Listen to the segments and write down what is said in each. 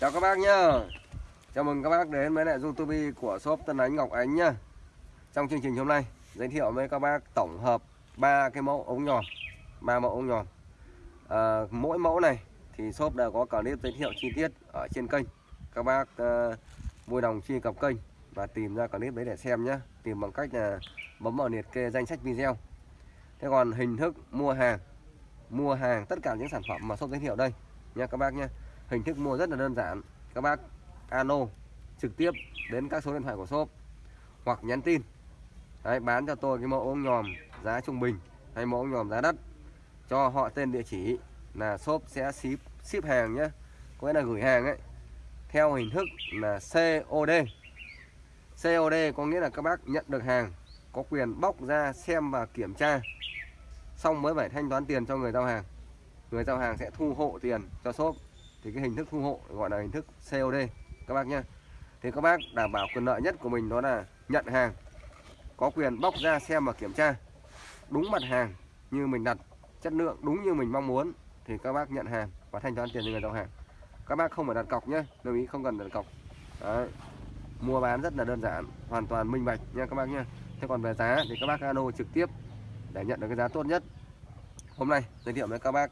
Chào các bác nhá. Chào mừng các bác đến với lại YouTube của shop Tân Ánh Ngọc Ánh nhá. Trong chương trình hôm nay giới thiệu với các bác tổng hợp ba cái mẫu ống nhòm ba mẫu ống nhòm. À, Mỗi mẫu này thì shop đã có clip giới thiệu chi tiết ở trên kênh. Các bác à, vui lòng truy cập kênh và tìm ra clip đấy để xem nhé Tìm bằng cách là bấm vào liệt kê danh sách video. Thế còn hình thức mua hàng Mua hàng tất cả những sản phẩm mà shop giới thiệu đây nha các bác nhé hình thức mua rất là đơn giản. Các bác alo trực tiếp đến các số điện thoại của shop hoặc nhắn tin. Đấy, bán cho tôi cái mẫu ống nhòm giá trung bình hay mẫu ống nhòm giá đắt. Cho họ tên địa chỉ là shop sẽ ship ship hàng nhé có nghĩa là gửi hàng ấy. Theo hình thức là COD COD có nghĩa là các bác nhận được hàng có quyền bóc ra xem và kiểm tra. Xong mới phải thanh toán tiền cho người giao hàng. Người giao hàng sẽ thu hộ tiền cho shop thì cái hình thức thu hộ gọi là hình thức COD các bác nhé thì các bác đảm bảo quyền lợi nhất của mình đó là nhận hàng, có quyền bóc ra xem và kiểm tra đúng mặt hàng như mình đặt, chất lượng đúng như mình mong muốn thì các bác nhận hàng và thanh toán tiền cho người giao hàng. Các bác không phải đặt cọc nhé lưu ý không cần đặt cọc. Đấy. mua bán rất là đơn giản, hoàn toàn minh bạch nha các bác nhé thế còn về giá thì các bác alo trực tiếp để nhận được cái giá tốt nhất. Hôm nay giới thiệu với các bác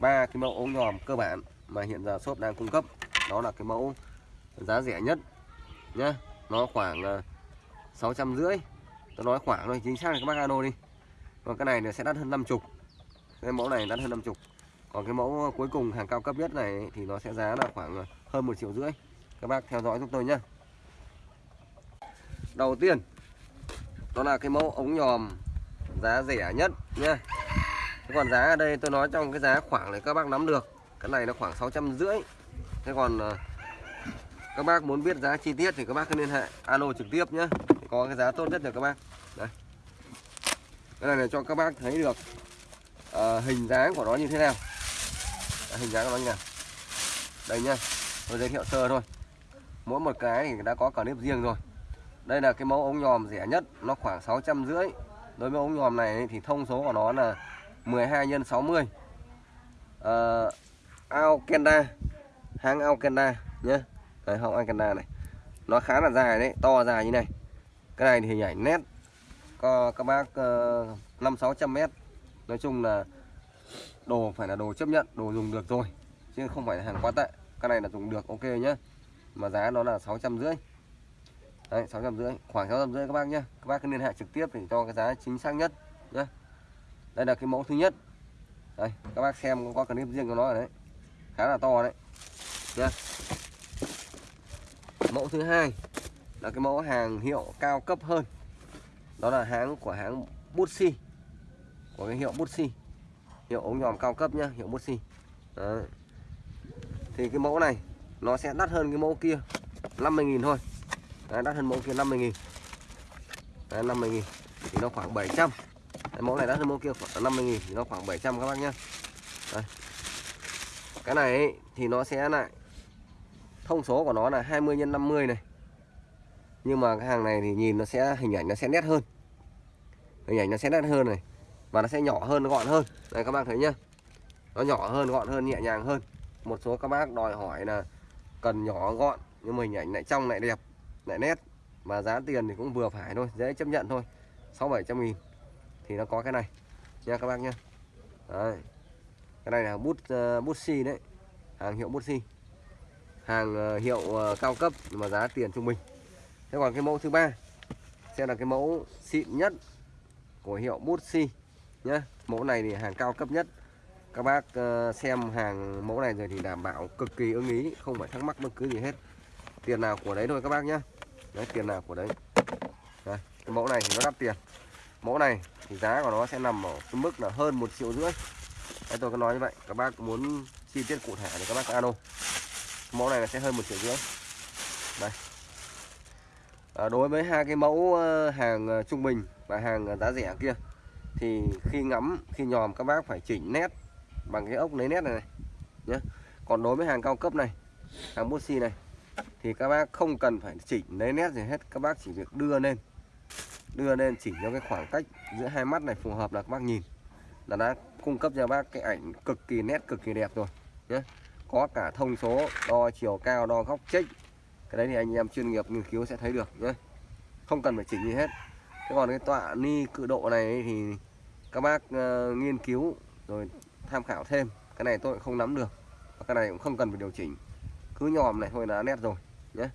ba cái mẫu ống nhòm cơ bản mà hiện giờ shop đang cung cấp, đó là cái mẫu giá rẻ nhất nhá. Nó khoảng ờ, sáu trăm rưỡi. Tôi nói khoảng thôi, chính xác là các bác alo đi. Còn cái này nó sẽ đắt hơn 50 cái mẫu này đắt hơn 50 còn cái mẫu cuối cùng, hàng cao cấp nhất này thì nó sẽ giá là khoảng ờ, hơn một triệu rưỡi. Các bác theo dõi giúp tôi nhé đầu tiên, đó là cái mẫu ống nhòm giá rẻ nhất nhá. Còn giá ở đây tôi nói trong cái giá khoảng này các bác nắm được cái này nó khoảng sáu trăm rưỡi. Thế còn ờ, các bác muốn biết giá chi tiết thì các bác cứ liên hệ alo trực tiếp nhé. Có cái giá tốt nhất cho các bác. Đây. Cái này là cho các bác thấy được uh, hình dáng của nó như thế nào. À, hình dáng của nó như nào. Đây nhá tôi giới thiệu sơ thôi. Mỗi một cái thì đã có cả nếp riêng rồi. Đây là cái mẫu ống nhòm rẻ nhất nó khoảng sáu trăm rưỡi. Đối với ống nhòm này thì thông số của nó là 12 x 60 uh, Alkenda. Hãng Alkenda nhé đấy hãng Alkenda này. Nó khá là dài đấy, to dài như này. Cái này thì hình ảnh nét. Có, các bác ờ, năm sáu trăm mét. Nói chung là đồ phải là đồ chấp nhận, đồ dùng được rồi chứ không phải là hàng quá tệ. Cái này là dùng được, ok nhé mà giá nó là sáu trăm rưỡi. Đấy, sáu trăm rưỡi, khoảng sáu trăm rưỡi các bác nhé các bác cứ liên hệ trực tiếp để cho cái giá chính xác nhất nhé đây là cái mẫu thứ nhất. Đây, các bác xem có clip riêng của nó ở đấy khá là to đấy. Nhá mẫu thứ hai là cái mẫu hàng hiệu cao cấp hơn. Đó là hãng của hãng Butsi. Của cái hiệu Butsi. Hiệu ống nhòm cao cấp nhá hiệu Butsi. Đấy. thì cái mẫu này nó sẽ đắt hơn cái mẫu kia 50.000 thôi. Đấy, đắt hơn mẫu kia 50.000 đấy, 50.000 thì nó khoảng 700 đấy, mẫu này đắt hơn mẫu kia khoảng 50.000 thì nó khoảng 700 các bác nhá. Đấy cái này ấy, thì nó sẽ lại thông số của nó là 20 x 50 này. Nhưng mà cái hàng này thì nhìn nó sẽ hình ảnh nó sẽ nét hơn. Hình ảnh nó sẽ nét hơn này và nó sẽ nhỏ hơn gọn hơn. Đây các bác thấy nhá. Nó nhỏ hơn gọn hơn nhẹ nhàng hơn. Một số các bác đòi hỏi là cần nhỏ gọn nhưng mà hình ảnh lại trong lại đẹp lại nét. Mà giá tiền thì cũng vừa phải thôi dễ chấp nhận thôi. sáu bảy trăm nghìn thì nó có cái này. Nha các bác nhá. Đấy cái này là bút uh, bút xi đấy. Hàng hiệu bút xi. Hàng uh, hiệu uh, cao cấp nhưng mà giá tiền trung bình. Thế còn cái mẫu thứ ba sẽ là cái mẫu xịn nhất của hiệu bút xi nhá. Mẫu này thì hàng cao cấp nhất. Các bác uh, xem hàng mẫu này rồi thì đảm bảo cực kỳ ưng ý không phải thắc mắc bất cứ gì hết. Tiền nào của đấy thôi các bác nhá. Đấy tiền nào của đấy. Đây, cái mẫu này thì nó đắt tiền. Mẫu này thì giá của nó sẽ nằm ở cái mức là hơn một triệu rưỡi đấy tôi có nói như vậy. Các bác muốn chi tiết cụ thể thì các bác alo mẫu này là sẽ hơn một triệu rưỡi. Đây. À, đối với hai cái mẫu ờ, hàng ờ, trung bình và hàng ờ, giá rẻ kia thì khi ngắm khi nhòm các bác phải chỉnh nét bằng cái ốc lấy nét này, này nhé còn đối với hàng cao cấp này hàng bút xi này thì các bác không cần phải chỉnh lấy nét gì hết. Các bác chỉ việc đưa lên đưa lên chỉnh cho cái khoảng cách giữa hai mắt này phù hợp là các bác nhìn là đã cung cấp cho bác cái ảnh cực kỳ nét cực kỳ đẹp rồi nhé có cả thông số đo chiều cao đo góc chếch cái đấy thì anh em chuyên nghiệp nghiên cứu sẽ thấy được nhé không cần phải chỉnh gì hết. Thế còn cái tọa ni cự độ này thì các bác uh, nghiên cứu rồi tham khảo thêm. Cái này tôi cũng không nắm được. Và cái này cũng không cần phải điều chỉnh. Cứ nhòm này thôi là nét rồi nhé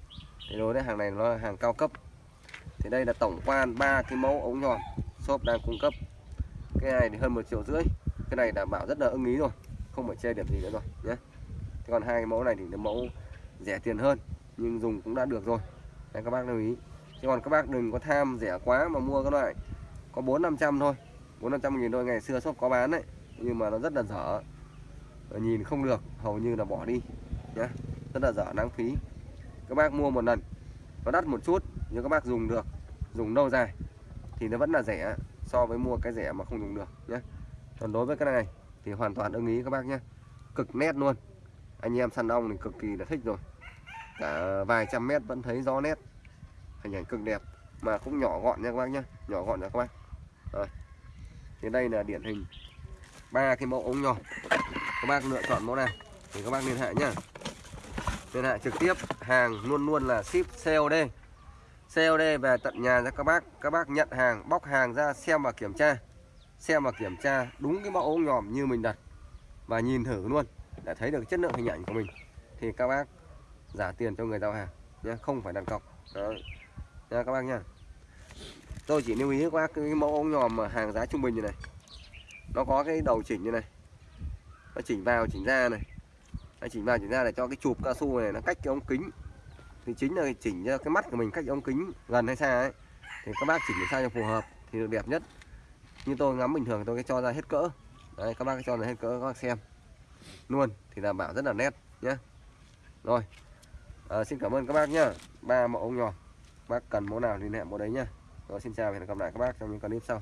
thì đối với hàng này nó là hàng cao cấp. Thì đây là tổng quan ba cái mẫu ống nhòm. Shop đang cung cấp cái này thì hơn một triệu rưỡi. Cái này đảm bảo rất là ưng ý rồi. Không phải chê điểm gì nữa rồi nhé. Thế còn hai cái mẫu này thì là mẫu rẻ tiền hơn nhưng dùng cũng đã được rồi. Đấy, các bác lưu ý. Chứ còn các bác đừng có tham rẻ quá mà mua cái loại có bốn năm trăm thôi. bốn năm trăm nghìn thôi ngày xưa shop có bán đấy. Nhưng mà nó rất là dở. Nhìn không được hầu như là bỏ đi nhé. Rất là dở lãng phí. Các bác mua một lần nó đắt một chút nhưng các bác dùng được dùng lâu dài thì nó vẫn là rẻ so với mua cái rẻ mà không dùng được nhé còn đối với cái này thì hoàn toàn ưng ý các bác nhé cực nét luôn. Anh em săn ong thì cực kỳ là thích rồi. Cả vài trăm mét vẫn thấy rõ nét. Hình ảnh cực đẹp mà cũng nhỏ gọn nha các bác nhé nhỏ gọn nha các bác. Rồi. thì đây là điển hình ba cái mẫu ống nhỏ các bác lựa chọn mẫu nào thì các bác liên hệ nhá. Liên hệ trực tiếp, hàng luôn luôn là ship COD COD về tận nhà cho các bác. Các bác nhận hàng, bóc hàng ra xem và kiểm tra. Xem và kiểm tra đúng cái mẫu ống nhòm như mình đặt và nhìn thử luôn để thấy được chất lượng hình ảnh của mình. Thì các bác giả tiền cho người giao hàng nhé, không phải đặt cọc. Đó nha các bác nha. Tôi chỉ lưu ý các bác cái mẫu ống nhòm mà hàng giá trung bình như này. Nó có cái đầu chỉnh như này. Nó chỉnh vào chỉnh ra này. Nó chỉnh vào chỉnh ra để cho cái chụp cao su này nó cách cái ống kính thì chính là chỉnh cho cái mắt của mình cách ống kính gần hay xa ấy. Thì các bác chỉnh sao cho phù hợp thì được đẹp nhất. Như tôi ngắm bình thường tôi cái cho ra hết cỡ. Đấy các bác cho ra hết cỡ các bác xem. Luôn thì đảm bảo rất là nét nhé rồi à, xin cảm ơn các bác nhá. Ba mẫu ống nhỏ. Bác cần mẫu nào liên hệ mẫu đấy nhá. Rồi xin chào và hẹn gặp lại các bác trong những clip sau.